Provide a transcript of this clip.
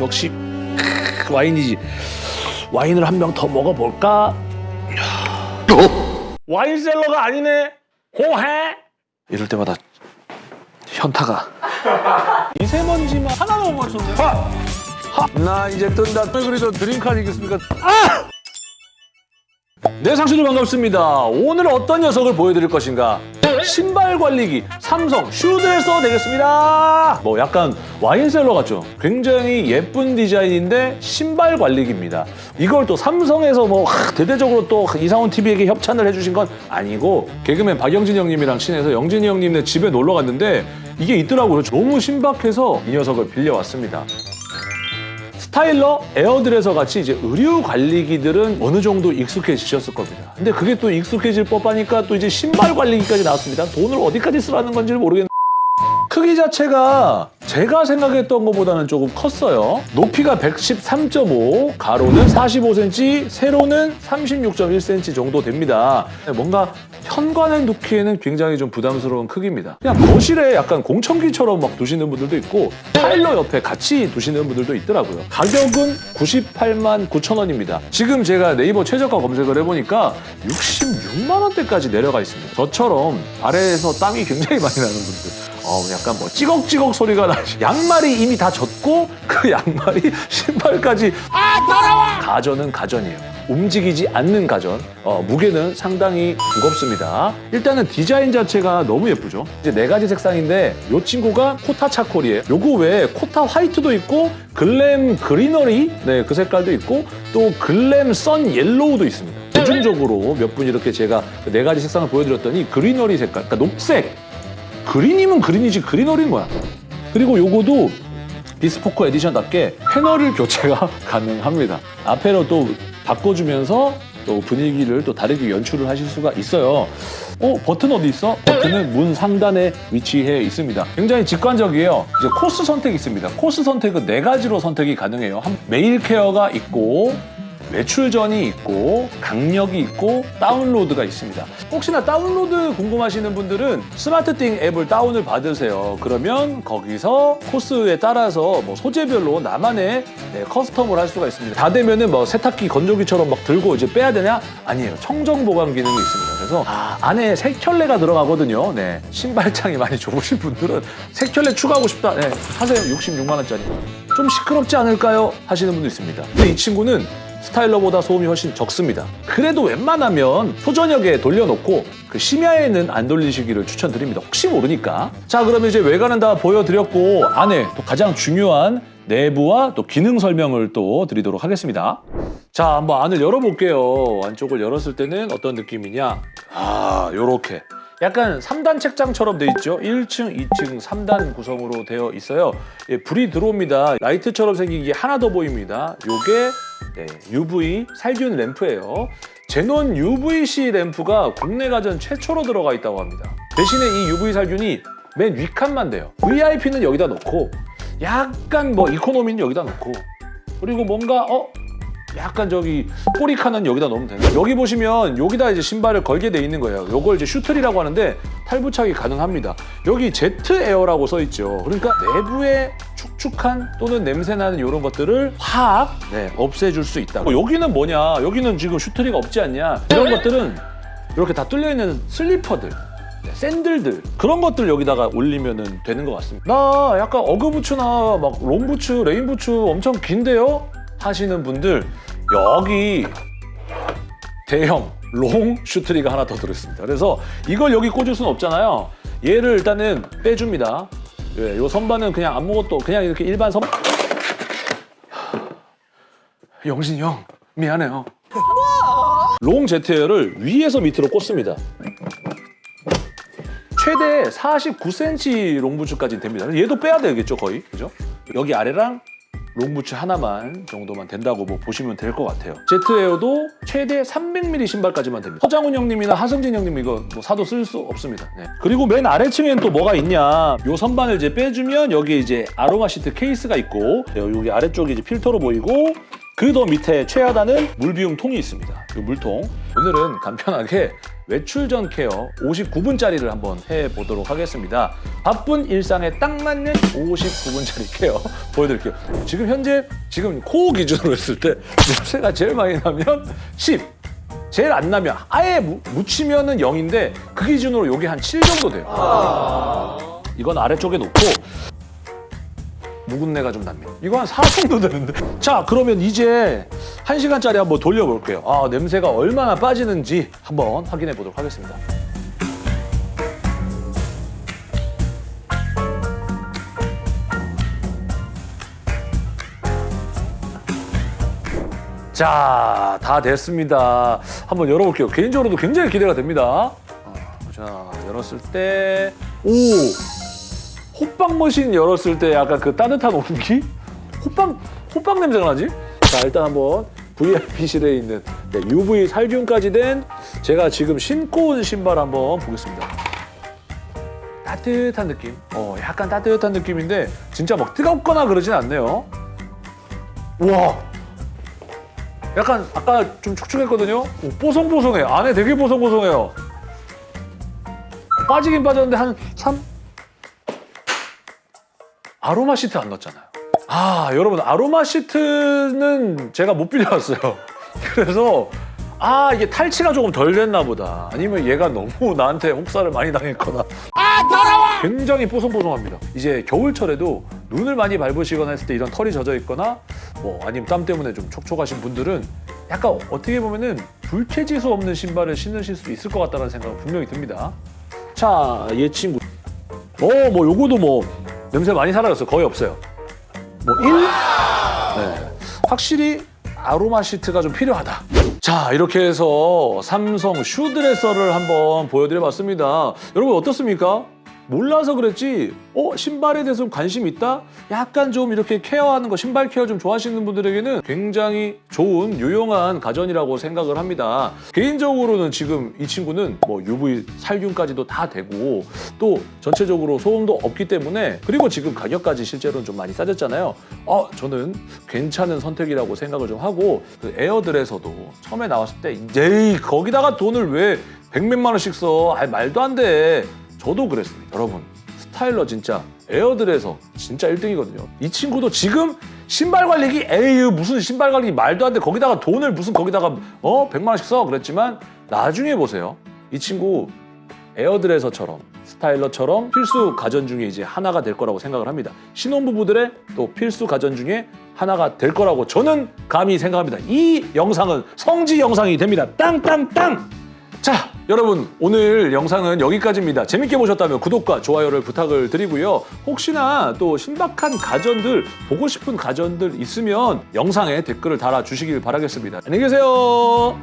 역시 크, 와인이지. 와인을 한 병 더 먹어볼까? 와인셀러가 아니네. 호해. 이럴 때마다 현타가. 미세먼지만 하나만 못 맞췄네. 하! 하! 나 이제 뜬다. 왜 그래도 드링크 아니겠습니까? 아! 네, 상수들 반갑습니다. 오늘 어떤 녀석을 보여드릴 것인가? 신발 관리기 삼성 슈드에서 되겠습니다. 뭐 약간 와인셀러 같죠? 굉장히 예쁜 디자인인데 신발 관리기입니다. 이걸 또 삼성에서 뭐 하, 대대적으로 또 이상훈 TV에게 협찬을 해주신 건 아니고 개그맨 박영진 형님이랑 친해서 영진이 형님네 집에 놀러 갔는데 이게 있더라고요. 너무 신박해서 이 녀석을 빌려왔습니다. 스타일러, 에어드레서 같이 이제 의류 관리기들은 어느 정도 익숙해지셨을 겁니다. 근데 그게 또 익숙해질 법하니까 또 이제 신발 관리기까지 나왔습니다. 돈을 어디까지 쓰라는 건지를 모르겠는데 크기 자체가 제가 생각했던 것보다는 조금 컸어요. 높이가 113.5, 가로는 45cm, 세로는 36.1cm 정도 됩니다. 뭔가 현관에 놓기에는 굉장히 좀 부담스러운 크기입니다. 그냥 거실에 약간 공청기처럼 막 두시는 분들도 있고 타일러 옆에 같이 두시는 분들도 있더라고요. 가격은 98만 9천 원입니다. 지금 제가 네이버 최저가 검색을 해보니까 66만 원대까지 내려가 있습니다. 저처럼 발에서 땀이 굉장히 많이 나는 분들 어, 약간 뭐 찌걱찌걱 소리가 나시. 양말이 이미 다 젖고 그 양말이 신발까지 아 더러워! 가전은 가전이에요. 움직이지 않는 가전. 어, 무게는 상당히 무겁습니다. 일단은 디자인 자체가 너무 예쁘죠. 이제 네 가지 색상인데 이 친구가 Cotta Charcoal이에요. 요거 외에 Cotta White도 있고 Glam Greenery 네, 그 색깔도 있고 또 Glam Sun Yellow도 있습니다. 대중적으로 몇 분 이렇게 제가 그 네 가지 색상을 보여드렸더니 greenery 색깔, 그러니까 녹색, green이면 green이지 greenery는 거야. 그리고 요거도 비스포크 에디션답게 패널을 교체가 가능합니다. 앞에로 또 바꿔주면서 또 분위기를 또 다르게 연출을 하실 수가 있어요. 어? 버튼 어디 있어? 버튼은 문 상단에 위치해 있습니다. 굉장히 직관적이에요. 이제 코스 선택이 있습니다. 코스 선택은 네 가지로 선택이 가능해요. 한- 데일리 케어가 있고 외출 전이 있고 강력이 있고 다운로드가 있습니다. 혹시나 다운로드 궁금하시는 분들은 SmartThings 앱을 다운을 받으세요. 그러면 거기서 코스에 따라서 뭐 소재별로 나만의 네, 커스텀을 할 수가 있습니다. 다 되면은 뭐 세탁기 건조기처럼 막 들고 이제 빼야 되냐? 아니에요. 청정 보관 기능이 있습니다. 그래서 아, 안에 색켤레가 들어가거든요. 네. 신발장이 많이 좁으신 분들은 색켤레 추가하고 싶다. 네. 하세요. 66만 원짜리. 좀 시끄럽지 않을까요? 하시는 분도 있습니다. 근데 이 친구는 스타일러보다 소음이 훨씬 적습니다. 그래도 웬만하면 초저녁에 돌려놓고 그 심야에는 안 돌리시기를 추천드립니다. 혹시 모르니까. 자, 그러면 이제 외관은 다 보여드렸고 안에 또 가장 중요한 내부와 또 기능 설명을 또 드리도록 하겠습니다. 자, 한번 안을 열어볼게요. 안쪽을 열었을 때는 어떤 느낌이냐? 아, 요렇게. 약간 3단 책장처럼 돼 있죠. 1층, 2층, 3단 구성으로 되어 있어요. 예, 불이 들어옵니다. 라이트처럼 생긴 게 하나 더 보입니다. 요게 네, UV 살균 램프예요. 제논 UVC 램프가 국내 가전 최초로 들어가 있다고 합니다. 대신에 이 UV 살균이 맨 윗칸만 돼요. VIP는 여기다 놓고 약간 뭐 이코노미는 여기다 놓고 그리고 뭔가 어 약간 저기 꼬리카는 여기다 넣으면 되는 여기 보시면 여기다 이제 신발을 걸게 돼 있는 거예요. 요걸 이제 shoe tree라고 하는데 탈부착이 가능합니다. 여기 Jet Air라고 써 있죠. 그러니까 내부에 축축한 또는 냄새 나는 이런 것들을 확 네, 없애줄 수 있다. 어, 여기는 뭐냐? 여기는 지금 shoe tree가 없지 않냐? 이런 것들은 이렇게 다 뚫려 있는 슬리퍼들. 네, 샌들들 그런 것들 여기다가 올리면 되는 것 같습니다. 나 약간 어그부츠나 막 롱부츠, 레인부츠 엄청 긴데요? 하시는 분들 여기 대형 long shoe tree가 하나 더 들어있습니다. 그래서 이걸 여기 꽂을 수는 없잖아요. 얘를 일단은 빼줍니다. 예, 요 선반은 그냥 아무것도 그냥 이렇게 일반 선. 영신이 형 미안해요. long Jet Air를 위에서 밑으로 꽂습니다. 최대 49cm 롱부츠까지 됩니다. 얘도 빼야 되겠죠, 거의. 그죠? 여기 아래랑 롱부츠 하나만 정도만 된다고 뭐 보시면 될 것 같아요. 제트에어도 최대 300mm 신발까지만 됩니다. 서장훈 형님이나 하승진 형님 이거 뭐 사도 쓸 수 없습니다. 네. 그리고 맨 아래층엔 또 뭐가 있냐? 요 선반을 이제 빼주면 여기 이제 아로마 시트 케이스가 있고 여기 아래쪽이 이제 필터로 보이고 그 더 밑에 최하단은 물 비움 통이 있습니다. 이 물통. 오늘은 간편하게 외출 전 케어 59분짜리를 한번 해보도록 하겠습니다. 바쁜 일상에 딱 맞는 59분짜리 케어 보여드릴게요. 지금 현재 지금 코 기준으로 했을 때 냄새가 제일 많이 나면 10, 제일 안 나면 아예 무- 묻히면은 0인데 그 기준으로 요게 한7 정도 돼요. 이건 아래쪽에 놓고 묵은내가 좀 납니다. 이거 한4 정도 되는데. 자, 그러면 이제 1시간짜리 한번 돌려볼게요. 아, 냄새가 얼마나 빠지는지 한번 확인해 보도록 하겠습니다. 자, 다 됐습니다. 한번 열어볼게요. 개인적으로도 굉장히 기대가 됩니다. 어, 자, 열었을 때, 오! 호빵 머신 열었을 때 약간 그 따뜻한 온기? 호빵, 호빵 냄새가 나지? 자, 일단 한번 VIP실에 있는 네, UV 살균까지 된 제가 지금 신고 온 신발 한번 보겠습니다. 따뜻한 느낌. 어, 약간 따뜻한 느낌인데 진짜 막 뜨겁거나 그러진 않네요. 우와! 약간 아까 좀 축축했거든요. 오, 뽀송뽀송해. 안에 되게 뽀송뽀송해요. 빠지긴 빠졌는데 한 3? 아로마 시트 안 넣었잖아요. 아, 여러분 아로마 시트는 제가 못 빌려왔어요. 그래서 아, 이게 탈취가 조금 덜 됐나 보다. 아니면 얘가 너무 나한테 혹사를 많이 당했거나. 굉장히 뽀송뽀송합니다. 이제 겨울철에도 눈을 많이 밟으시거나 했을 때 이런 털이 젖어 있거나 뭐 아니면 땀 때문에 좀 촉촉하신 분들은 약간 어떻게 보면은 불쾌지수 없는 신발을 신으실 수 있을 것 같다는 생각은 분명히 듭니다. 자, 얘 친구. 어, 뭐 요거도 뭐 냄새 많이 사라졌어요. 거의 없어요. 뭐 1? 네. 확실히 아로마 시트가 좀 필요하다. 자, 이렇게 해서 삼성 슈드레서를 한번 보여드려 봤습니다. 여러분 어떻습니까? 몰라서 그랬지, 어, 신발에 대해서 좀 관심 있다? 약간 좀 이렇게 케어하는 거, 신발 케어 좀 좋아하시는 분들에게는 굉장히 좋은, 유용한 가전이라고 생각을 합니다. 개인적으로는 지금 이 친구는 뭐 UV 살균까지도 다 되고, 또 전체적으로 소음도 없기 때문에, 그리고 지금 가격까지 실제로는 좀 많이 싸졌잖아요. 어, 저는 괜찮은 선택이라고 생각을 좀 하고, 그 에어들에서도 처음에 나왔을 때, 에이, 거기다가 돈을 왜 백몇만 원씩 써? 아 말도 안 돼. 저도 그랬습니다. 여러분, 스타일러 진짜 에어들에서 진짜 1등이거든요. 이 친구도 지금 신발 관리기 에이 무슨 신발 관리기 말도 안 돼. 거기다가 돈을 무슨 거기다가 어 100만 원씩 써 그랬지만 나중에 보세요. 이 친구 에어드레서처럼 스타일러처럼 필수 가전 중에 이제 하나가 될 거라고 생각을 합니다. 신혼부부들의 또 필수 가전 중에 하나가 될 거라고 저는 감히 생각합니다. 이 영상은 성지 영상이 됩니다. 땅땅땅! 자, 여러분 오늘 영상은 여기까지입니다. 재밌게 보셨다면 구독과 좋아요를 부탁을 드리고요. 혹시나 또 신박한 가전들, 보고 싶은 가전들 있으면 영상에 댓글을 달아주시길 바라겠습니다. 안녕히 계세요.